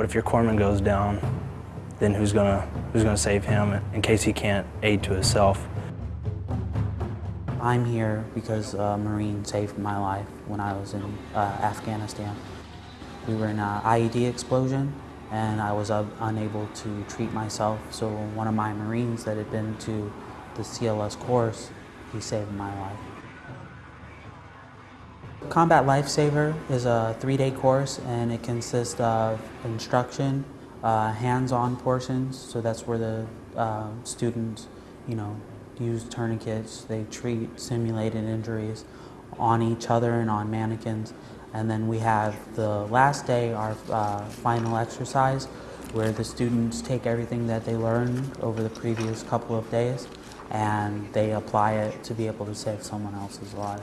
What if your corpsman goes down? Then who's gonna, who's gonna save him in case he can't aid to himself? I'm here because a Marine saved my life when I was in uh, Afghanistan. We were in an IED explosion and I was uh, unable to treat myself. So one of my Marines that had been to the CLS course, he saved my life. Combat Lifesaver is a three-day course and it consists of instruction, uh, hands-on portions, so that's where the uh, students, you know, use tourniquets, they treat simulated injuries on each other and on mannequins. And then we have the last day, our uh, final exercise, where the students take everything that they learned over the previous couple of days and they apply it to be able to save someone else's life.